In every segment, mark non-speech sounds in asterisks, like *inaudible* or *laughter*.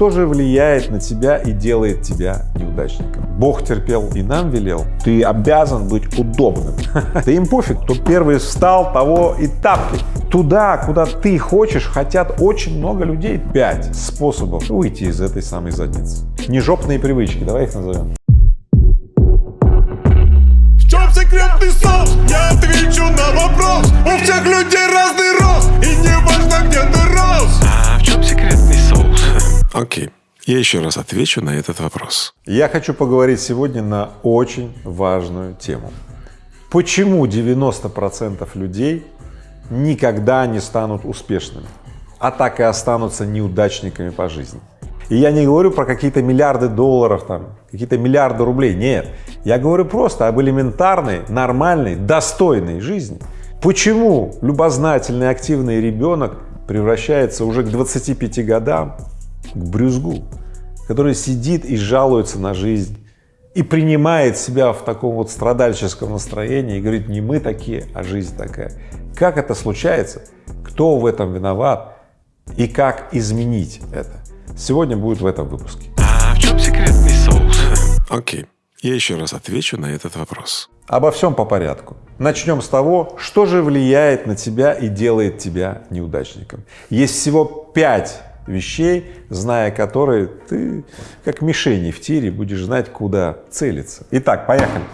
что же влияет на тебя и делает тебя неудачником. Бог терпел и нам велел, ты обязан быть удобным. *laughs* Да им пофиг, кто первый встал, того и тапки. Туда, куда ты хочешь, хотят очень много людей. Пять способов выйти из этой самой задницы. Нежопные привычки, давай их назовем. В чем секретный соус? Я отвечу на вопрос. Я еще раз отвечу на этот вопрос. Я хочу поговорить сегодня на очень важную тему. Почему 90% людей никогда не станут успешными, а так и останутся неудачниками по жизни? И я не говорю про какие-то миллиарды долларов, там, какие-то миллиарды рублей, нет. Я говорю просто об элементарной, нормальной, достойной жизни. Почему любознательный, активный ребенок превращается уже к 25 годам к брюзгу, который сидит и жалуется на жизнь, и принимает себя в таком вот страдальческом настроении и говорит, не мы такие, а жизнь такая. Как это случается? Кто в этом виноват? И как изменить это? Сегодня будет в этом выпуске. А в чем секретный соус? Окей. Я еще раз отвечу на этот вопрос. Обо всем по порядку. Начнем с того, что же влияет на тебя и делает тебя неудачником. Есть всего пять вещей, зная которые ты, как мишени в тире, будешь знать, куда целиться. Итак, поехали.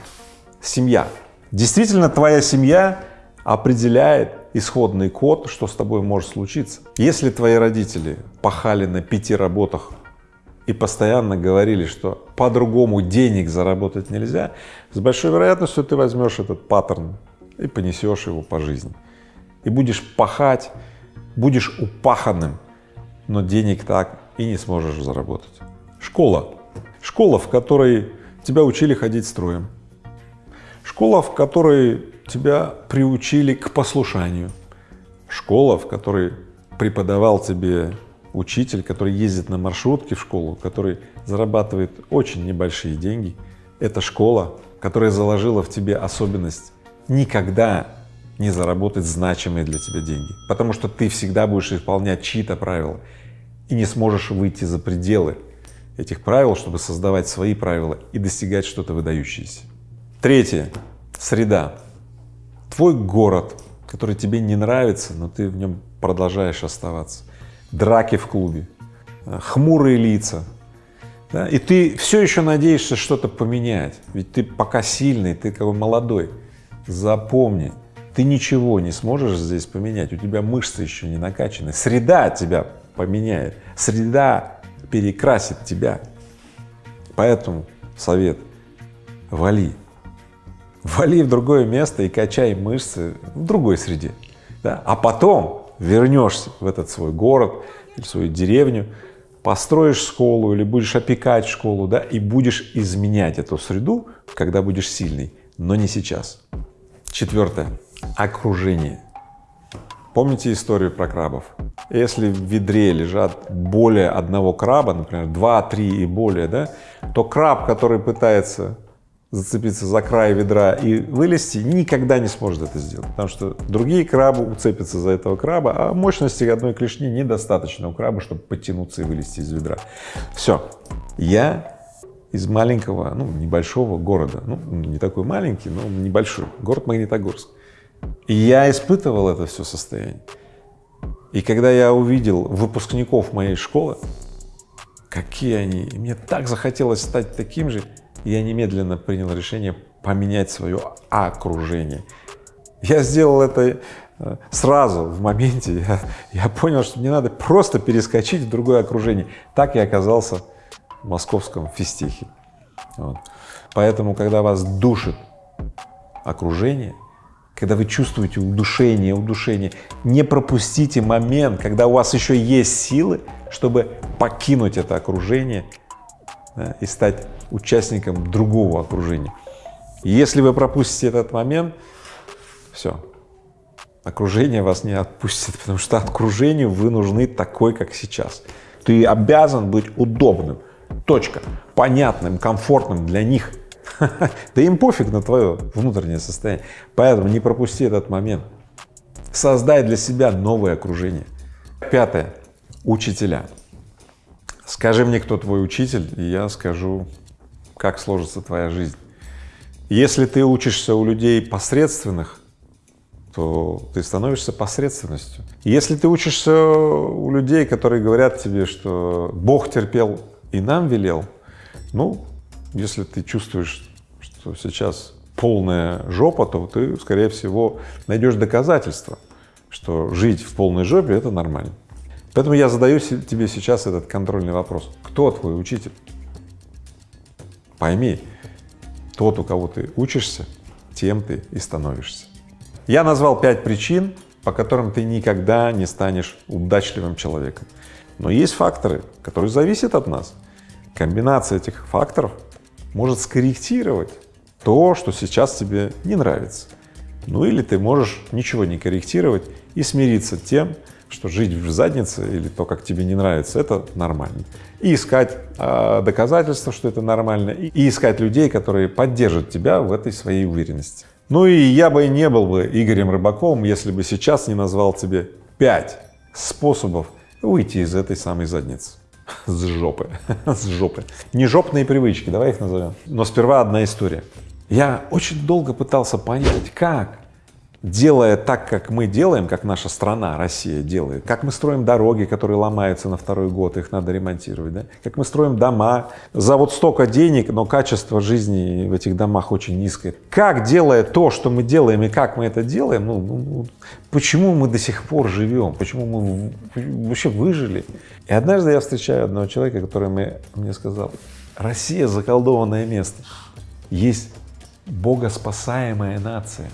Семья. Действительно, твоя семья определяет исходный код, что с тобой может случиться. Если твои родители пахали на пяти работах и постоянно говорили, что по-другому денег заработать нельзя, с большой вероятностью ты возьмешь этот паттерн и понесешь его по жизни. И будешь пахать, будешь упаханным, но денег так и не сможешь заработать. Школа. Школа, в которой тебя учили ходить строем. Школа, в которой тебя приучили к послушанию. Школа, в которой преподавал тебе учитель, который ездит на маршрутке в школу, который зарабатывает очень небольшие деньги. Это школа, которая заложила в тебе особенность никогда не заработать значимые для тебя деньги, потому что ты всегда будешь исполнять чьи-то правила и не сможешь выйти за пределы этих правил, чтобы создавать свои правила и достигать что-то выдающееся. Третье — среда. Твой город, который тебе не нравится, но ты в нем продолжаешь оставаться. Драки в клубе, хмурые лица, да? и ты все еще надеешься что-то поменять, ведь ты пока сильный, ты как бы молодой. Запомни, ты ничего не сможешь здесь поменять, у тебя мышцы еще не накачаны, среда тебя поменяет, среда перекрасит тебя. Поэтому совет — вали, вали в другое место и качай мышцы в другой среде, да? а потом вернешься в этот свой город или свою деревню, построишь школу или будешь опекать школу, да, и будешь изменять эту среду, когда будешь сильный, но не сейчас. Четвертое — окружение. Помните историю про крабов? Если в ведре лежат более одного краба, например, два, три и более, да, то краб, который пытается зацепиться за край ведра и вылезти, никогда не сможет это сделать, потому что другие крабы уцепятся за этого краба, а мощности одной клешни недостаточно у краба, чтобы подтянуться и вылезти из ведра. Все. Я из маленького, ну, небольшого города, ну, не такой маленький, но небольшой, город Магнитогорск. И я испытывал это все состояние. И когда я увидел выпускников моей школы, какие они, мне так захотелось стать таким же, я немедленно принял решение поменять свое окружение. Я сделал это э, сразу, в моменте, я, я понял, что мне надо просто перескочить в другое окружение. Так я оказался в московском физтехе. Вот. Поэтому, когда вас душит окружение, когда вы чувствуете удушение, удушение, не пропустите момент, когда у вас еще есть силы, чтобы покинуть это окружение да, и стать участником другого окружения. Если вы пропустите этот момент, все, окружение вас не отпустит, *laughs* потому что окружению вы нужны такой, как сейчас. Ты обязан быть удобным, точка, понятным, комфортным для них. *laughs* Да им пофиг на твое внутреннее состояние, поэтому не пропусти этот момент. Создай для себя новое окружение. Пятое. Учителя. Скажи мне, кто твой учитель, и я скажу, как сложится твоя жизнь. Если ты учишься у людей посредственных, то ты становишься посредственностью. Если ты учишься у людей, которые говорят тебе, что Бог терпел и нам велел, ну, если ты чувствуешь, что сейчас полная жопа, то ты, скорее всего, найдешь доказательства, что жить в полной жопе — это нормально. Поэтому я задаю тебе сейчас этот контрольный вопрос. Кто твой учитель? Пойми, тот, у кого ты учишься, тем ты и становишься. Я назвал пять причин, по которым ты никогда не станешь удачливым человеком. Но есть факторы, которые зависят от нас. Комбинация этих факторов может скорректировать то, что сейчас тебе не нравится. Ну или ты можешь ничего не корректировать и смириться тем, что жить в заднице или то, как тебе не нравится, это нормально. И искать э, доказательства, что это нормально, и, искать людей, которые поддержат тебя в этой своей уверенности. Ну и я бы не был бы Игорем Рыбаковым, если бы сейчас не назвал тебе пять способов выйти из этой самой задницы. *laughs* С жопы, *laughs* с жопы. Не жопные привычки, давай их назовем. Но сперва одна история. Я очень долго пытался понять, как делая так, как мы делаем, как наша страна, Россия делает, как мы строим дороги, которые ломаются на второй год, их надо ремонтировать, да? как мы строим дома за вот столько денег, но качество жизни в этих домах очень низкое. Как делая то, что мы делаем и как мы это делаем, ну, ну, ну почему мы до сих пор живем, почему мы вообще выжили? И однажды я встречаю одного человека, который мне, мне сказал, Россия заколдованное место, есть богоспасаемая нация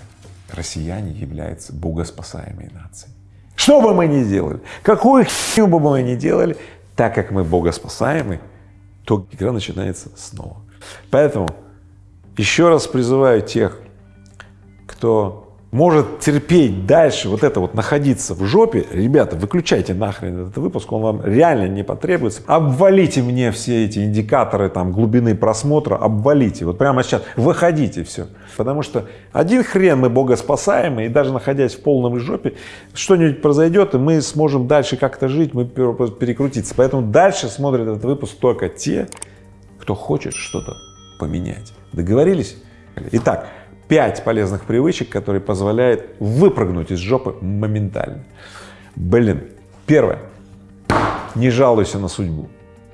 россияне являются богоспасаемой нацией. Что бы мы ни делали, какую херню бы мы ни делали, так как мы богоспасаемы, то игра начинается снова. Поэтому еще раз призываю тех, кто может терпеть дальше вот это вот находиться в жопе, ребята, выключайте нахрен этот выпуск, он вам реально не потребуется. Обвалите мне все эти индикаторы там глубины просмотра, обвалите, вот прямо сейчас выходите все. Потому что один хрен мы богоспасаемые, и даже находясь в полном жопе, что-нибудь произойдет, и мы сможем дальше как-то жить, мы перекрутиться. Поэтому дальше смотрят этот выпуск только те, кто хочет что-то поменять. Договорились? Итак, пять полезных привычек, которые позволяют выпрыгнуть из жопы моментально. Блин, первое, не жалуйся на судьбу.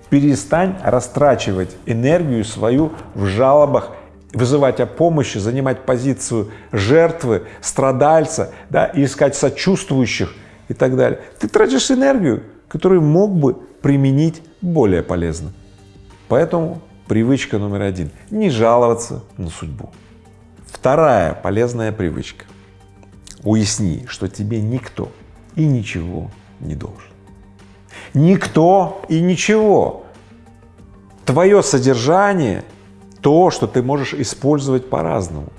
Перестань растрачивать энергию свою в жалобах, вызывать о помощи, занимать позицию жертвы, страдальца, да, и искать сочувствующих и так далее. Ты тратишь энергию, которую мог бы применить более полезно. Поэтому привычка номер один — не жаловаться на судьбу. Вторая полезная привычка. Уясни, что тебе никто и ничего не должен. Никто и ничего. Твое содержание — то, что ты можешь использовать по-разному.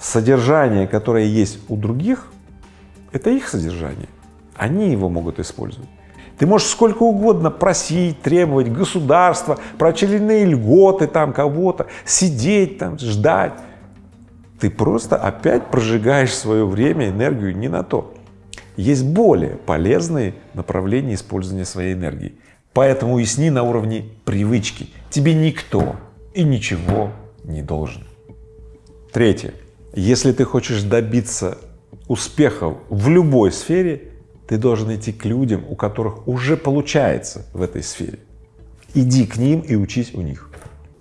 Содержание, которое есть у других, это их содержание. Они его могут использовать. Ты можешь сколько угодно просить, требовать государства, про льготы там кого-то, сидеть там, ждать ты просто опять прожигаешь свое время, энергию не на то. Есть более полезные направления использования своей энергии. Поэтому уясни на уровне привычки. Тебе никто и ничего не должен. Третье. Если ты хочешь добиться успехов в любой сфере, ты должен идти к людям, у которых уже получается в этой сфере. Иди к ним и учись у них.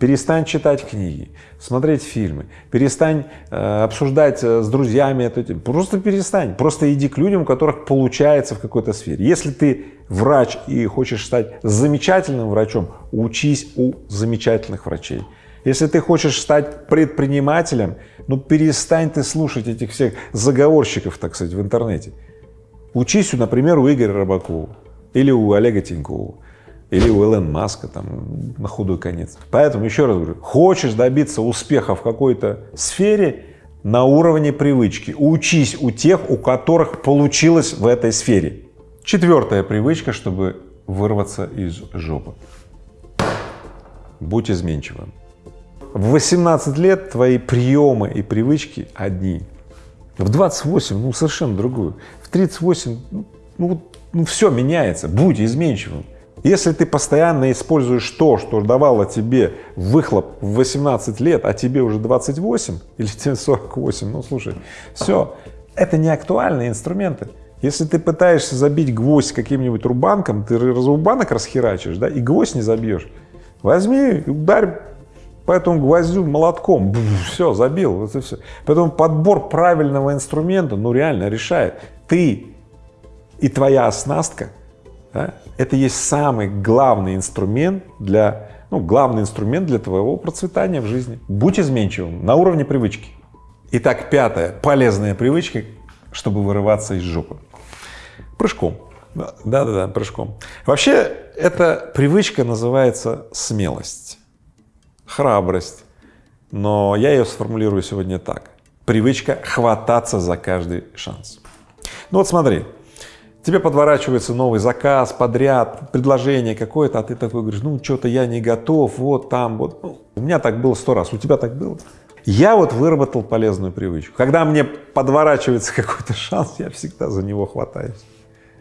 Перестань читать книги, смотреть фильмы, перестань э, обсуждать э, с друзьями это, просто перестань, просто иди к людям, у которых получается в какой-то сфере. Если ты врач и хочешь стать замечательным врачом, учись у замечательных врачей. Если ты хочешь стать предпринимателем, ну перестань ты слушать этих всех заговорщиков, так сказать, в интернете. Учись, например, у Игоря Рыбакова или у Олега Тинькова или у Элон Маска там на худой конец. Поэтому еще раз говорю, хочешь добиться успеха в какой-то сфере на уровне привычки, учись у тех, у которых получилось в этой сфере. Четвертая привычка, чтобы вырваться из жопы. Будь изменчивым. В 18 лет твои приемы и привычки одни. В 28, ну, совершенно другую. В 38, ну, ну, ну все меняется. Будь изменчивым. Если ты постоянно используешь то, что давало тебе выхлоп в 18 лет, а тебе уже 28 или *laughs* тебе 48, ну слушай, все, это не актуальные инструменты. Если ты пытаешься забить гвоздь каким-нибудь рубанком, ты рубанок расхерачишь, да, и гвоздь не забьешь. Возьми ударь по этому гвоздю молотком, все, забил, вот и все. Поэтому подбор правильного инструмента, ну реально решает. Ты и твоя оснастка да, это есть самый главный инструмент для, ну, главный инструмент для твоего процветания в жизни. Будь изменчивым на уровне привычки. Итак, пятая полезная привычка, чтобы вырываться из жопы. Прыжком. Да-да-да, прыжком. Вообще, эта привычка называется смелость, храбрость, но я ее сформулирую сегодня так. Привычка хвататься за каждый шанс. Ну вот смотри, тебе подворачивается новый заказ, подряд, предложение какое-то, а ты такой говоришь, ну что-то я не готов, вот там, вот. Ну, у меня так было сто раз, у тебя так было? Я вот выработал полезную привычку. Когда мне подворачивается *laughs* какой-то шанс, я всегда за него хватаюсь.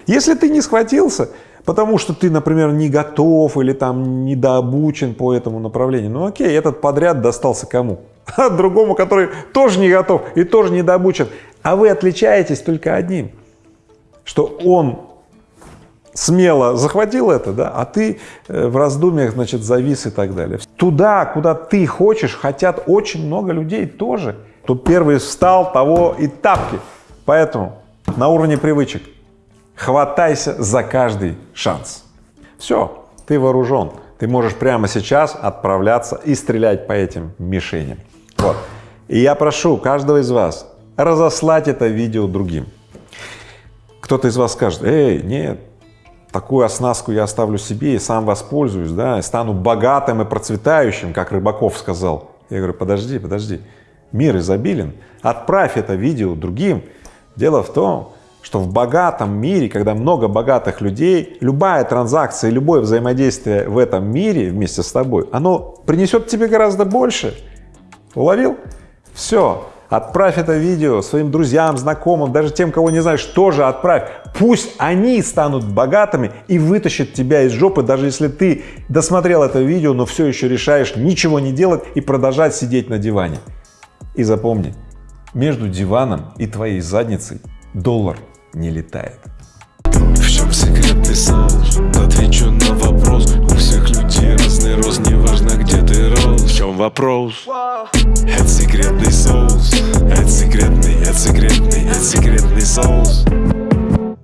Если ты не схватился, потому что ты, например, не готов или там недообучен по этому направлению, ну окей, этот подряд достался кому? *laughs* Другому, который тоже не готов и тоже недообучен. А вы отличаетесь только одним – что он смело захватил это, да, а ты э, в раздумьях, значит, завис и так далее. Туда, куда ты хочешь, хотят очень много людей тоже. Тут первый встал, того и тапки. Поэтому на уровне привычек хватайся за каждый шанс. Все, ты вооружен, ты можешь прямо сейчас отправляться и стрелять по этим мишеням. Вот. И я прошу каждого из вас разослать это видео другим. Кто-то из вас скажет, эй, нет, такую оснастку я оставлю себе и сам воспользуюсь, да, стану богатым и процветающим, как Рыбаков сказал. Я говорю, подожди, подожди, мир изобилен, отправь это видео другим. Дело в том, что в богатом мире, когда много богатых людей, любая транзакция, любое взаимодействие в этом мире вместе с тобой, оно принесет тебе гораздо больше. Уловил? Все, Отправь это видео своим друзьям, знакомым, даже тем, кого не знаешь, тоже отправь. Пусть они станут богатыми и вытащат тебя из жопы, даже если ты досмотрел это видео, но все еще решаешь ничего не делать и продолжать сидеть на диване. И запомни, между диваном и твоей задницей доллар не летает. В чем секретный соус? Отвечу на вопрос У всех людей разный рост чем вопрос? Это секретный соус. Это секретный, это секретный, это секретный соус